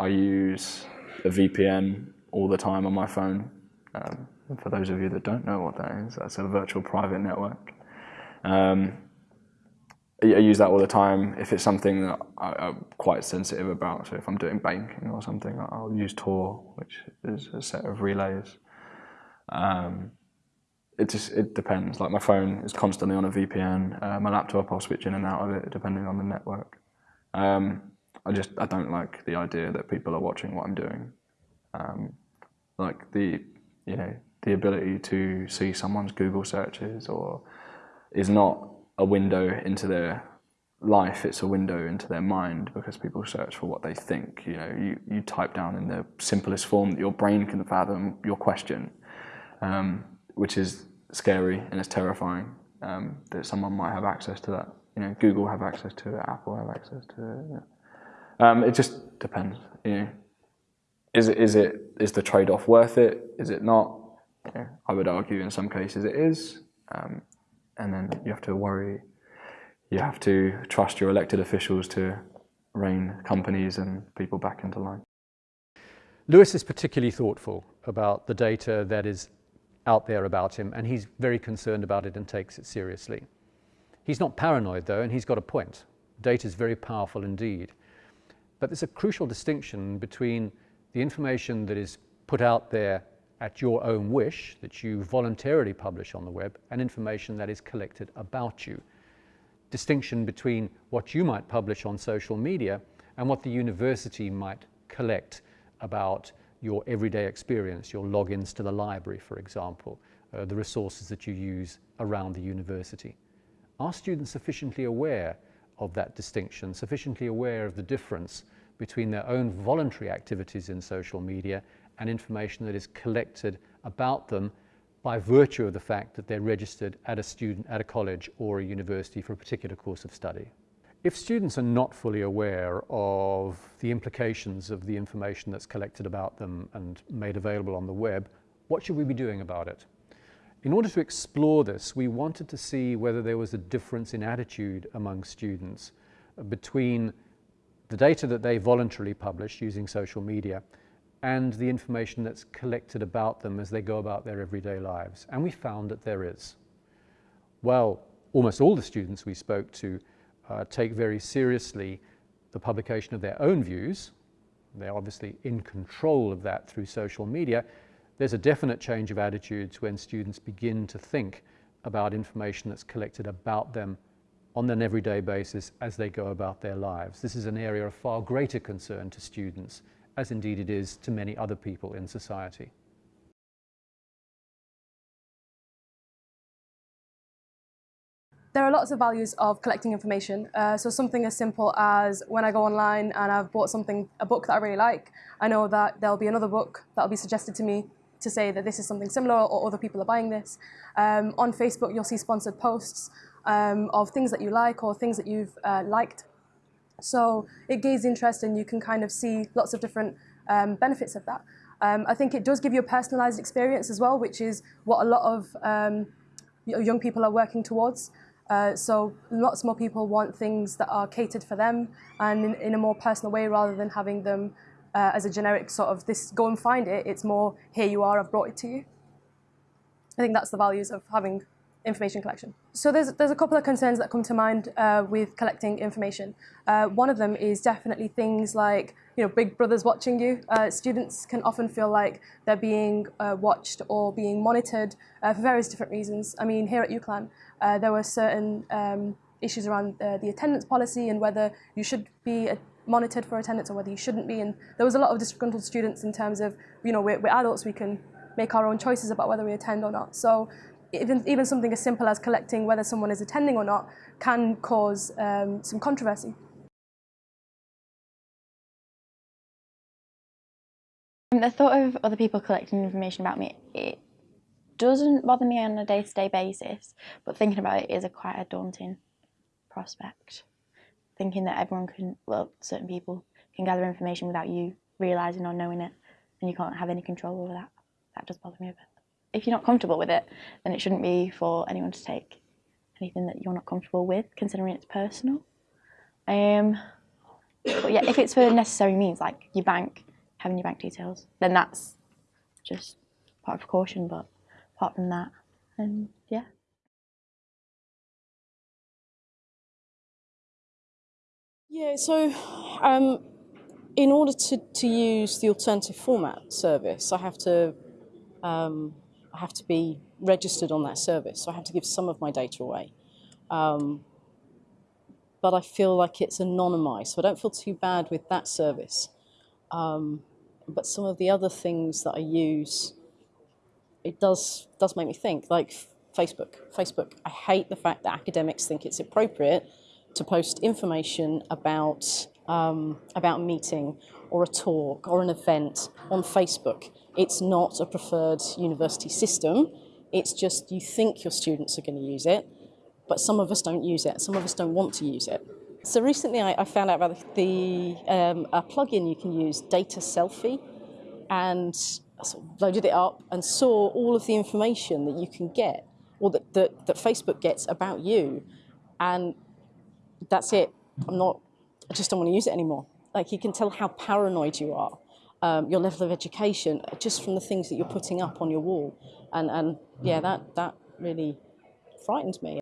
I use a VPN all the time on my phone. Um, for those of you that don't know what that is, that's a virtual private network. Um, I use that all the time if it's something that I, am quite sensitive about. So if I'm doing banking or something, I'll use Tor, which is a set of relays. Um, it just it depends. Like my phone is constantly on a VPN. Uh, my laptop, I'll switch in and out of it depending on the network. Um, I just I don't like the idea that people are watching what I'm doing. Um, like the you know the ability to see someone's Google searches or is not a window into their life, it's a window into their mind because people search for what they think. You know, you, you type down in the simplest form that your brain can fathom your question, um, which is scary and it's terrifying um, that someone might have access to that. You know, Google have access to it, Apple have access to it. Yeah. Um, it just depends. You know, is it is it is the trade-off worth it? Is it not? Know, I would argue in some cases it is. Um, and then you have to worry, you have to trust your elected officials to rein companies and people back into line. Lewis is particularly thoughtful about the data that is out there about him and he's very concerned about it and takes it seriously. He's not paranoid though and he's got a point. Data is very powerful indeed. But there's a crucial distinction between the information that is put out there at your own wish that you voluntarily publish on the web and information that is collected about you. Distinction between what you might publish on social media and what the university might collect about your everyday experience, your logins to the library, for example, uh, the resources that you use around the university. Are students sufficiently aware of that distinction, sufficiently aware of the difference between their own voluntary activities in social media and information that is collected about them by virtue of the fact that they're registered at a student at a college or a university for a particular course of study. If students are not fully aware of the implications of the information that's collected about them and made available on the web, what should we be doing about it? In order to explore this, we wanted to see whether there was a difference in attitude among students between the data that they voluntarily publish using social media and the information that's collected about them as they go about their everyday lives. And we found that there is. Well, almost all the students we spoke to uh, take very seriously the publication of their own views. They're obviously in control of that through social media. There's a definite change of attitudes when students begin to think about information that's collected about them on an everyday basis as they go about their lives. This is an area of far greater concern to students as indeed it is to many other people in society. There are lots of values of collecting information. Uh, so something as simple as when I go online and I've bought something, a book that I really like, I know that there'll be another book that'll be suggested to me to say that this is something similar or other people are buying this. Um, on Facebook, you'll see sponsored posts um, of things that you like or things that you've uh, liked so it gains interest and you can kind of see lots of different um, benefits of that. Um, I think it does give you a personalized experience as well, which is what a lot of um, young people are working towards. Uh, so lots more people want things that are catered for them and in, in a more personal way rather than having them uh, as a generic sort of this, go and find it. It's more, here you are, I've brought it to you. I think that's the values of having information collection. So there's, there's a couple of concerns that come to mind uh, with collecting information. Uh, one of them is definitely things like, you know, big brother's watching you. Uh, students can often feel like they're being uh, watched or being monitored uh, for various different reasons. I mean, here at UCLan, uh, there were certain um, issues around the attendance policy and whether you should be monitored for attendance or whether you shouldn't be. And there was a lot of disgruntled students in terms of, you know, we're, we're adults, we can make our own choices about whether we attend or not. So even, even something as simple as collecting whether someone is attending or not can cause um, some controversy. The thought of other people collecting information about me, it doesn't bother me on a day-to-day -day basis, but thinking about it is a quite a daunting prospect. Thinking that everyone can, well, certain people can gather information without you realising or knowing it, and you can't have any control over that. That does bother me a bit if you're not comfortable with it, then it shouldn't be for anyone to take anything that you're not comfortable with, considering it's personal. Um, But yeah, if it's for necessary means, like your bank, having your bank details, then that's just part of precaution. But apart from that, and yeah. So um, in order to, to use the alternative format service, I have to um, I have to be registered on that service. So I have to give some of my data away. Um, but I feel like it's anonymized, so I don't feel too bad with that service. Um, but some of the other things that I use, it does does make me think. Like Facebook, Facebook. I hate the fact that academics think it's appropriate to post information about um, about a meeting or a talk or an event on Facebook. It's not a preferred university system. It's just you think your students are going to use it, but some of us don't use it. Some of us don't want to use it. So recently I, I found out about the um, a plugin you can use, Data Selfie, and I sort of loaded it up and saw all of the information that you can get or that, that, that Facebook gets about you. And that's it. I'm not, I just don't want to use it anymore. Like you can tell how paranoid you are, um, your level of education, just from the things that you're putting up on your wall. And, and yeah, that, that really frightened me.